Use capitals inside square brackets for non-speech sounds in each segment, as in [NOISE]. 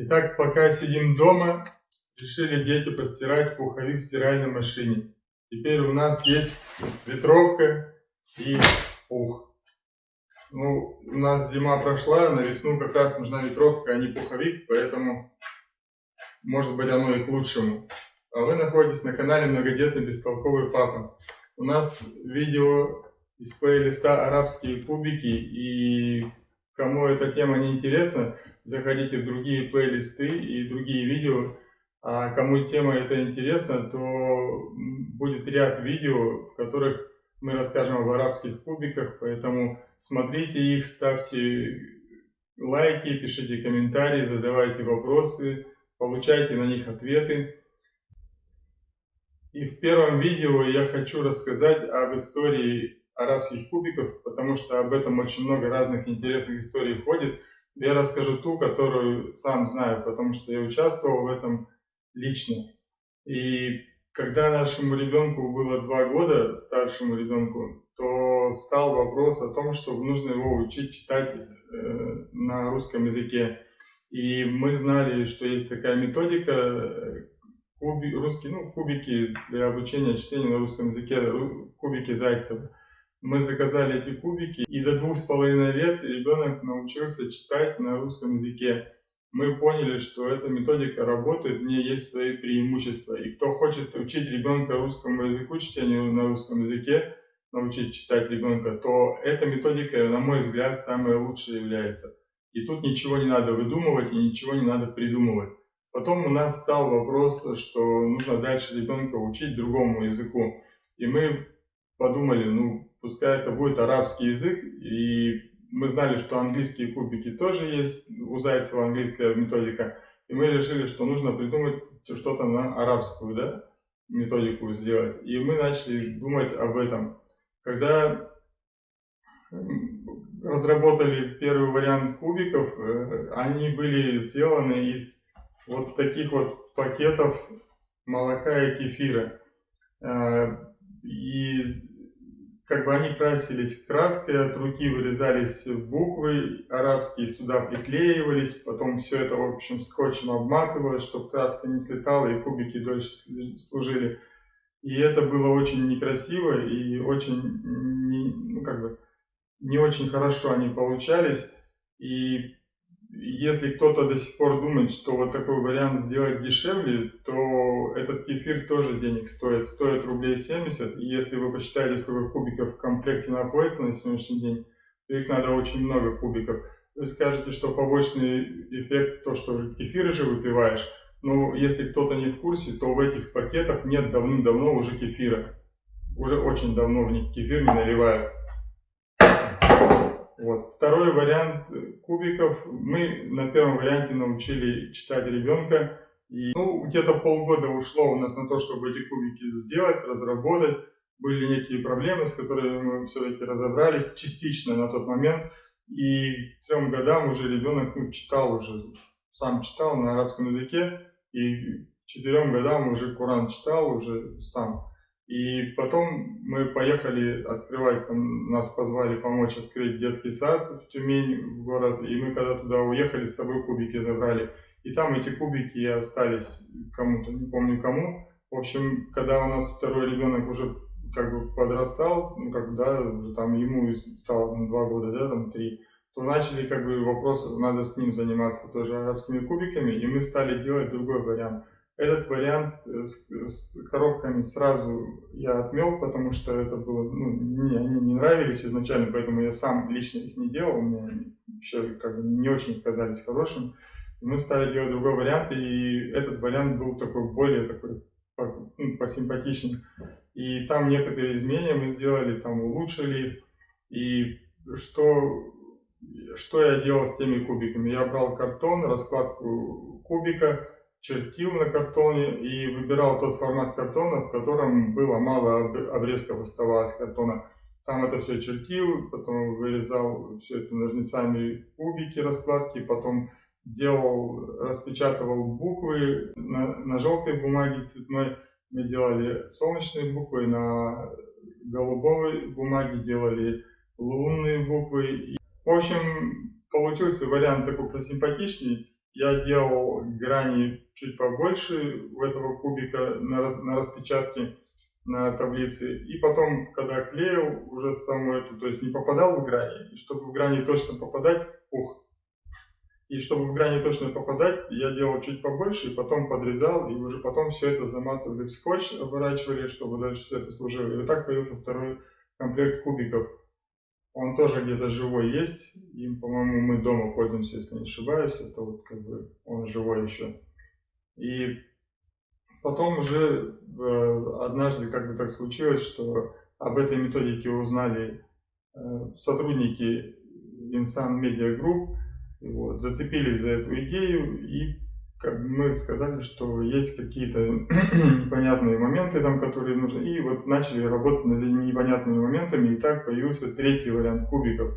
Итак, пока сидим дома, решили дети постирать пуховик в стиральной машине. Теперь у нас есть ветровка и пух. Ну, у нас зима прошла, на весну как раз нужна ветровка, а не пуховик, поэтому может быть оно и к лучшему. А вы находитесь на канале Многодетный Бестолковый Папа. У нас видео из плейлиста «Арабские кубики» и кому эта тема не интересна, заходите в другие плейлисты и другие видео. А кому тема эта интересна, то будет ряд видео, в которых мы расскажем об арабских кубиках, поэтому смотрите их, ставьте лайки, пишите комментарии, задавайте вопросы, получайте на них ответы. И в первом видео я хочу рассказать об истории арабских кубиков, потому что об этом очень много разных интересных историй ходит. Я расскажу ту, которую сам знаю, потому что я участвовал в этом лично. И когда нашему ребенку было два года, старшему ребенку, то встал вопрос о том, что нужно его учить читать э, на русском языке. И мы знали, что есть такая методика, куби, русские, ну, кубики для обучения чтению на русском языке, кубики Зайцева. Мы заказали эти кубики, и до двух с половиной лет ребенок научился читать на русском языке. Мы поняли, что эта методика работает, в ней есть свои преимущества. И кто хочет учить ребенка русскому языку, чтению на русском языке, научить читать ребенка, то эта методика, на мой взгляд, самая лучшая является. И тут ничего не надо выдумывать и ничего не надо придумывать. Потом у нас стал вопрос, что нужно дальше ребенка учить другому языку. И мы подумали, ну, пускай это будет арабский язык, и мы знали, что английские кубики тоже есть, у Зайцева английская методика, и мы решили, что нужно придумать что-то на арабскую да, методику сделать. И мы начали думать об этом. Когда разработали первый вариант кубиков, э, они были сделаны из вот таких вот пакетов молока и кефира. Э, и как бы они красились краской, от руки вырезались буквы арабские, сюда приклеивались, потом все это, в общем, скотчем обматывалось, чтобы краска не слетала и кубики дольше служили. И это было очень некрасиво и очень, не, ну, как бы, не очень хорошо они получались. И если кто-то до сих пор думает, что вот такой вариант сделать дешевле, то этот кефир тоже денег стоит. Стоит рублей 70. И если вы посчитаете, сколько кубиков в комплекте находится на сегодняшний день, то их надо очень много кубиков. Вы скажете, что побочный эффект, то, что кефир же выпиваешь, но если кто-то не в курсе, то в этих пакетах нет давным-давно уже кефира. Уже очень давно в них кефир не наливают. Вот. Второй вариант э, кубиков. Мы на первом варианте научили читать ребенка. И ну, где-то полгода ушло у нас на то, чтобы эти кубики сделать, разработать. Были некие проблемы, с которыми мы все-таки разобрались частично на тот момент. И к трем годам уже ребенок ну, читал уже, сам читал на арабском языке. И к четырем годам уже Куран читал уже сам. И потом мы поехали открывать, нас позвали помочь открыть детский сад в Тюмень, в город, и мы когда туда уехали, с собой кубики забрали. И там эти кубики остались кому-то, не помню кому. В общем, когда у нас второй ребенок уже как бы подрастал, ну как да, уже там ему стало там, два года, да, там три, то начали как бы вопрос, надо с ним заниматься тоже арабскими кубиками, и мы стали делать другой вариант – этот вариант э, с, с коробками сразу я отмел, потому что это было, ну, мне они не нравились изначально, поэтому я сам лично их не делал, мне они вообще как бы не очень казались хорошими. мы стали делать другой вариант, и этот вариант был такой более такой ну, посимпатичнее. И там некоторые изменения мы сделали, там улучшили. И что, что я делал с теми кубиками? Я брал картон, раскладку кубика, чертил на картоне и выбирал тот формат картона, в котором было мало обрезков оставалось картона. Там это все чертил, потом вырезал все это ножницами кубики, раскладки, потом делал, распечатывал буквы на, на желтой бумаге цветной. Мы делали солнечные буквы, на голубой бумаге делали лунные буквы. В общем, получился вариант такой посимпатичней. Я делал грани чуть побольше у этого кубика на, на распечатке на таблице. И потом, когда клеил уже саму эту, то есть не попадал в грани, и чтобы в грани точно попадать, ух, и чтобы в грани точно попадать, я делал чуть побольше, и потом подрезал, и уже потом все это заматывали в скотч, оборачивали, чтобы дальше все это служило. И вот так появился второй комплект кубиков. Он тоже где-то живой есть. Им, по-моему, мы дома пользуемся, если не ошибаюсь. Это вот как бы он живой еще. И потом уже э, однажды как бы так случилось, что об этой методике узнали э, сотрудники Insan Media Group, вот, зацепились за эту идею и как мы сказали, что есть какие-то [CLEARS THROAT] непонятные моменты там, которые нужны, и вот начали работать над непонятными моментами, и так появился третий вариант кубиков.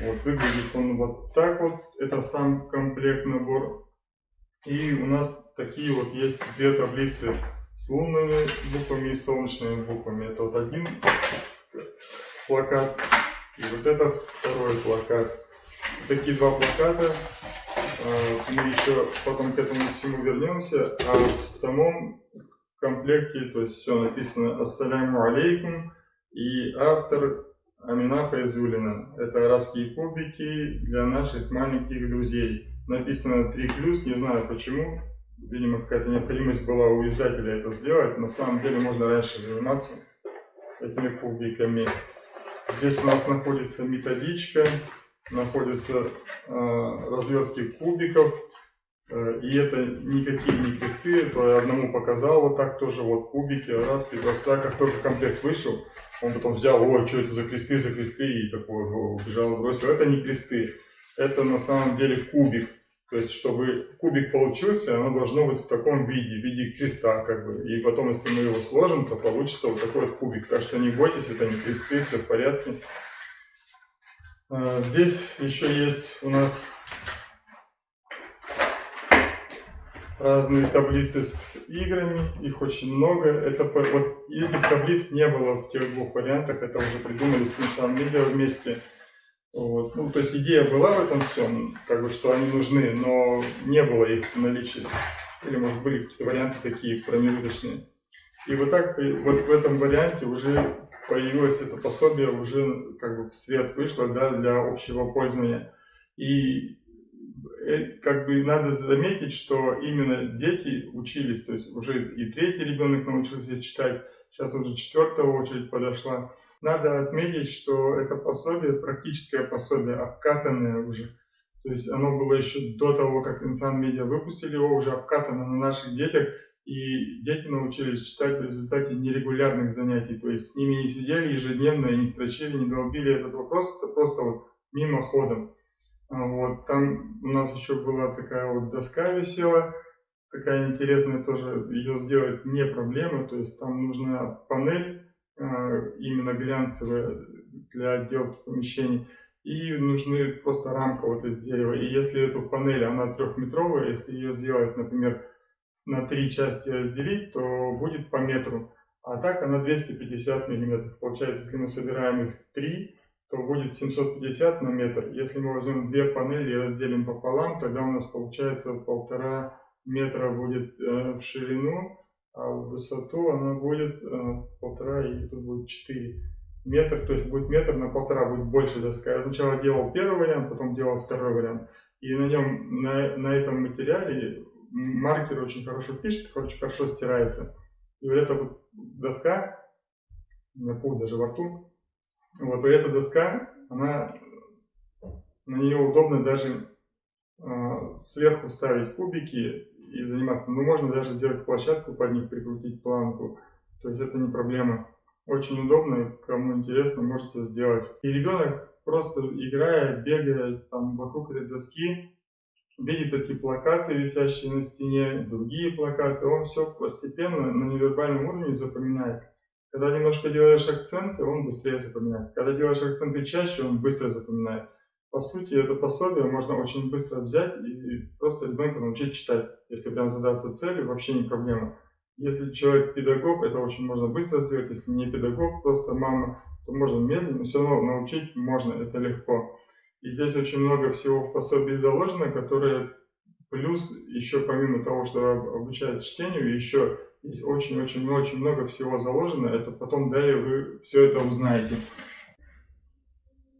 Вот выглядит он вот так вот, это сам комплект набор. И у нас такие вот есть две таблицы с лунными буквами и солнечными буквами. Это вот один плакат, и вот это второй плакат. Такие два плаката мы еще потом к этому всему вернемся, а в самом комплекте, то есть все написано «Ассаляму алейкум» и автор Амина Файзулина. Это арабские кубики для наших маленьких друзей. Написано 3 плюс, не знаю почему. Видимо, какая-то необходимость была у издателя это сделать. На самом деле можно раньше заниматься этими кубиками. Здесь у нас находится методичка находятся э, развертки кубиков, э, и это никакие не кресты, то я одному показал вот так тоже, вот кубики, арабские просто как только комплект вышел, он потом взял, ой, что это за кресты, за кресты, и такой убежал, бросил. Это не кресты, это на самом деле кубик. То есть, чтобы кубик получился, оно должно быть в таком виде, в виде креста, как бы. И потом, если мы его сложим, то получится вот такой вот кубик. Так что не бойтесь, это не кресты, все в порядке. А, здесь еще есть у нас разные таблицы с играми, их очень много. Это вот этих таблиц не было в тех двух вариантах, это уже придумали с Insan Media вместе. Вот. Ну, то есть идея была в этом всем, как бы, что они нужны, но не было их в наличии. Или, может, были какие-то варианты такие промежуточные. И вот так, вот в этом варианте уже появилось это пособие, уже как бы в свет вышло да, для общего пользования. И э, как бы надо заметить, что именно дети учились, то есть уже и третий ребенок научился читать, сейчас уже четвертая очередь подошла. Надо отметить, что это пособие, практическое пособие, обкатанное уже. То есть оно было еще до того, как Инсан Медиа выпустили его, уже обкатано на наших детях. И дети научились читать в результате нерегулярных занятий, то есть с ними не сидели ежедневно и не строчили, не долбили этот вопрос, это просто вот мимоходом. А вот, там у нас еще была такая вот доска висела, такая интересная тоже, ее сделать не проблема, то есть там нужна панель, а, именно глянцевая для отделки помещений, и нужны просто рамка вот из дерева. И если эту панель, она трехметровая, если ее сделать, например, на три части разделить, то будет по метру. А так она 250 миллиметров. Получается, если мы собираем их три, то будет 750 на метр. Если мы возьмем две панели и разделим пополам, тогда у нас получается полтора метра будет э, в ширину, а в высоту она будет э, полтора и тут будет 4 метр, то есть будет метр на полтора, будет больше доска. Я сначала делал первый вариант, потом делал второй вариант. И на нем, на, на этом материале маркер очень хорошо пишет, очень хорошо стирается. И вот эта вот доска, у меня пух даже во рту, вот и эта доска, она, на нее удобно даже э, сверху ставить кубики и заниматься. Ну, можно даже сделать площадку под них, прикрутить планку. То есть это не проблема. Очень удобно, кому интересно, можете сделать. И ребенок просто играя, бегая там вокруг этой доски, видит эти плакаты, висящие на стене, другие плакаты, он все постепенно на невербальном уровне запоминает. Когда немножко делаешь акценты, он быстрее запоминает. Когда делаешь акценты чаще, он быстро запоминает. По сути, это пособие можно очень быстро взять и просто ребенка научить читать. Если прям задаться целью, вообще не проблема. Если человек педагог, это очень можно быстро сделать. Если не педагог, просто мама, то можно медленно, но все равно научить можно, это легко. И здесь очень много всего в пособии заложено, которое Плюс еще помимо того, что обучают чтению, еще есть очень-очень-очень много всего заложено. Это потом далее вы все это узнаете.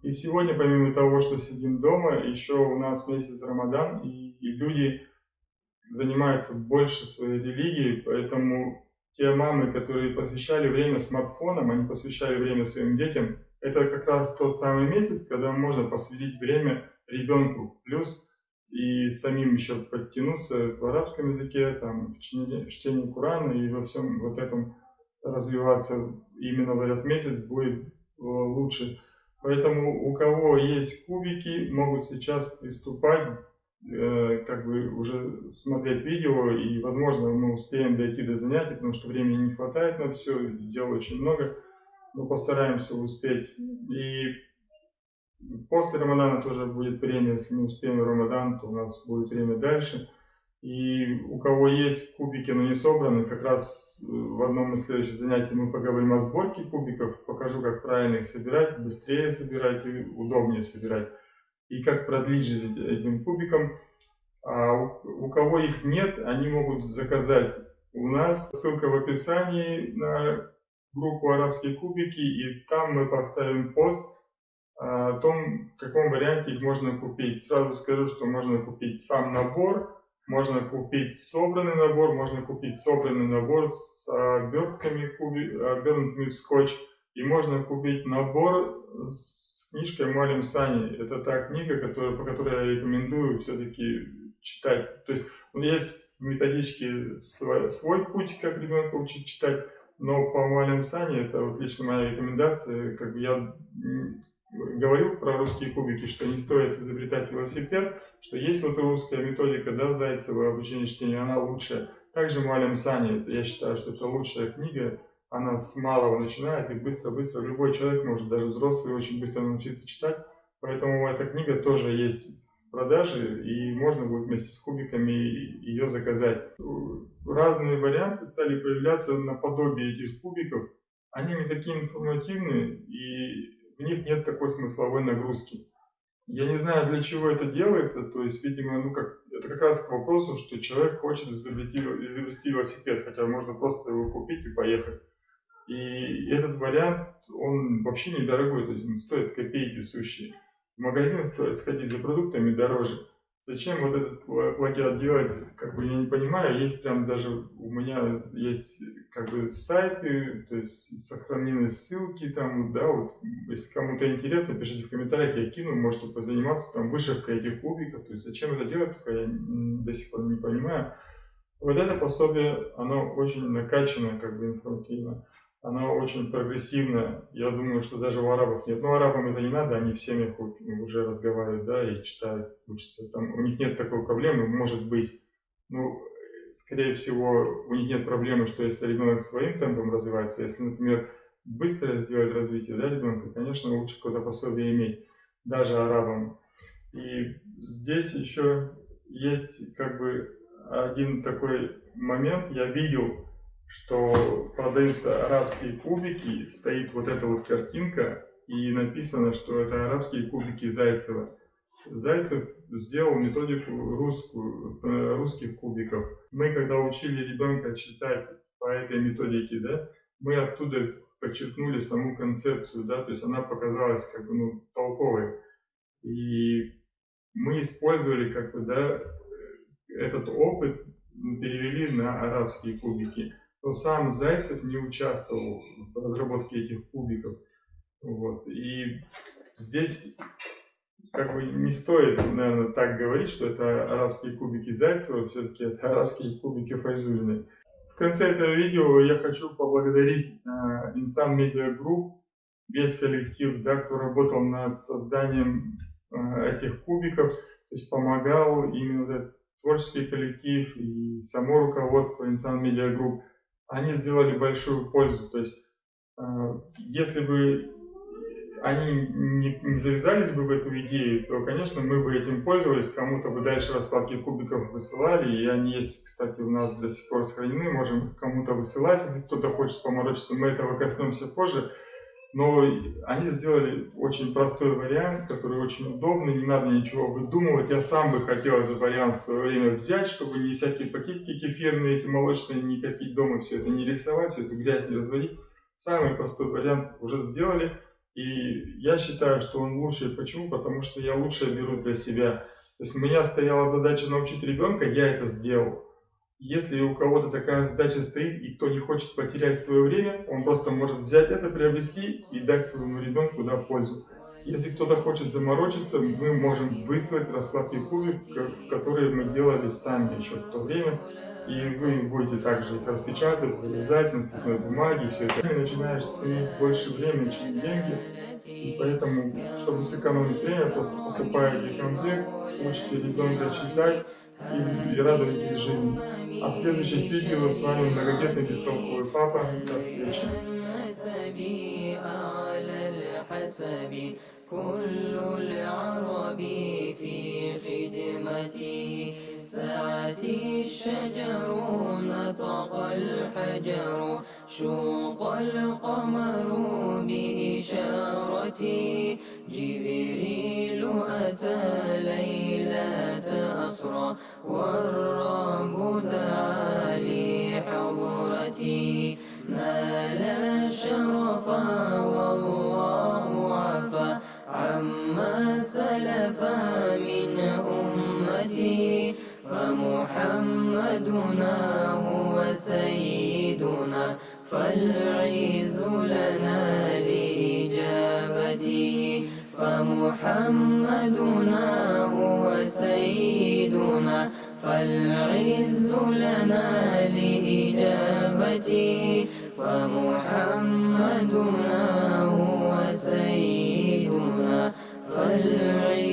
И сегодня, помимо того, что сидим дома, еще у нас месяц Рамадан, и, и люди занимаются больше своей религией, поэтому те мамы, которые посвящали время смартфонам, они посвящали время своим детям, это как раз тот самый месяц, когда можно посвятить время ребенку. Плюс и самим еще подтянуться в арабском языке, там, в чтении, в чтении Корана и во всем вот этом развиваться именно в этот месяц будет э, лучше. Поэтому у кого есть кубики, могут сейчас приступать, э, как бы уже смотреть видео, и возможно мы успеем дойти до занятий, потому что времени не хватает на все, дел очень много, но постараемся успеть. И После Рамадана тоже будет время, если мы успеем Рамадан, то у нас будет время дальше. И у кого есть кубики, но не собраны, как раз э, в одном из следующих занятий мы поговорим о сборке кубиков, покажу, как правильно их собирать, быстрее собирать и удобнее собирать. И как продлить жизнь этим кубикам. А у кого их нет, они могут заказать у нас. Ссылка в описании на группу «Арабские кубики», и там мы поставим пост о том, в каком варианте их можно купить. Сразу скажу, что можно купить сам набор, можно купить собранный набор, можно купить собранный набор с обертками, обернутыми в скотч, и можно купить набор с книжкой Малим Сани. Это та книга, которая, по которой я рекомендую все-таки читать. То есть есть в методичке свой, свой путь, как ребенка учить читать, но по Малим Сани, это вот лично моя рекомендация, как бы я говорил про русские кубики, что не стоит изобретать велосипед, что есть вот русская методика, да, Зайцева, обучение чтению, она лучшая. Также Малям Сани, я считаю, что это лучшая книга, она с малого начинает и быстро-быстро, любой человек может, даже взрослый, очень быстро научиться читать. Поэтому эта книга тоже есть продаже, и можно будет вместе с кубиками ее заказать. Разные варианты стали появляться наподобие этих кубиков. Они не такие информативные, и в них нет такой смысловой нагрузки. Я не знаю, для чего это делается, то есть, видимо, ну как, это как раз к вопросу, что человек хочет изобрести, изобрести велосипед, хотя можно просто его купить и поехать. И этот вариант, он вообще недорогой, то есть он стоит копейки сущие. В магазин стоит сходить за продуктами дороже. Зачем вот этот плагиат делать, как бы я не понимаю. Есть прям даже у меня есть как бы сайты, то есть сохранены ссылки там, да, вот, если кому-то интересно, пишите в комментариях, я кину, можете позаниматься, там вышивка этих кубиков, то есть зачем это делать, только я до сих пор не понимаю. Вот это пособие, оно очень накачано как бы информативно она очень прогрессивная. Я думаю, что даже у арабов нет. Ну, арабам это не надо, они в семьях уже разговаривают, да, и читают, учатся. Там, у них нет такой проблемы, может быть. Ну, скорее всего, у них нет проблемы, что если ребенок своим темпом развивается, если, например, быстро сделать развитие да, ребенка, конечно, лучше какое-то пособие иметь, даже арабам. И здесь еще есть как бы один такой момент, я видел, что продаются арабские кубики, стоит вот эта вот картинка, и написано, что это арабские кубики Зайцева. Зайцев сделал методику русскую, э, русских кубиков. Мы, когда учили ребенка читать по этой методике, да, мы оттуда подчеркнули саму концепцию, да, то есть она показалась как бы, ну, толковой. И мы использовали как бы, да, этот опыт, перевели на арабские кубики то сам Зайцев не участвовал в разработке этих кубиков. Вот. И здесь как бы не стоит, наверное, так говорить, что это арабские кубики Зайцева, все-таки это [LAUGHS] арабские кубики Файзулиной. В конце этого видео я хочу поблагодарить э, Insan Media Group, весь коллектив, да, кто работал над созданием э, этих кубиков, то есть помогал именно этот творческий коллектив и само руководство Insan Media Group – они сделали большую пользу. То есть, э, если бы они не, не завязались бы в эту идею, то, конечно, мы бы этим пользовались, кому-то бы дальше раскладки кубиков высылали, и они есть, кстати, у нас до сих пор сохранены, можем кому-то высылать, если кто-то хочет поморочиться, мы этого коснемся позже. Но они сделали очень простой вариант, который очень удобный, не надо ничего выдумывать. Я сам бы хотел этот вариант в свое время взять, чтобы не всякие пакетики кефирные, эти молочные, не копить дома, все это не рисовать, всю эту грязь не разводить. Самый простой вариант уже сделали. И я считаю, что он лучший. Почему? Потому что я лучшее беру для себя. То есть у меня стояла задача научить ребенка, я это сделал. Если у кого-то такая задача стоит, и кто не хочет потерять свое время, он просто может взять это, приобрести и дать своему ребенку да, пользу. Если кто-то хочет заморочиться, мы можем выслать раскладки кубик, которые мы делали сами еще в то время. И вы будете также их распечатать, вырезать на цветной бумаге, все это. Ты начинаешь ценить больше времени, чем деньги. И поэтому, чтобы сэкономить время, просто покупаете комплект, учите ребенка читать и, радуйтесь жизни. А в следующих видео с вами многодетный бестолковый папа. До встречи. كل العرب في خدمتي الشجر نطق الحجر شوق القمر بإشارتي جبريل أتى ليلة أسرى والرب دعا لحضرتي نال الشرف والله فمحمدنا هو سيدنا فالعز لنا لإجابته. فمحمدنا هو سيدنا فالعز لنا لإجابته. فمحمدنا هو سيدنا فالعز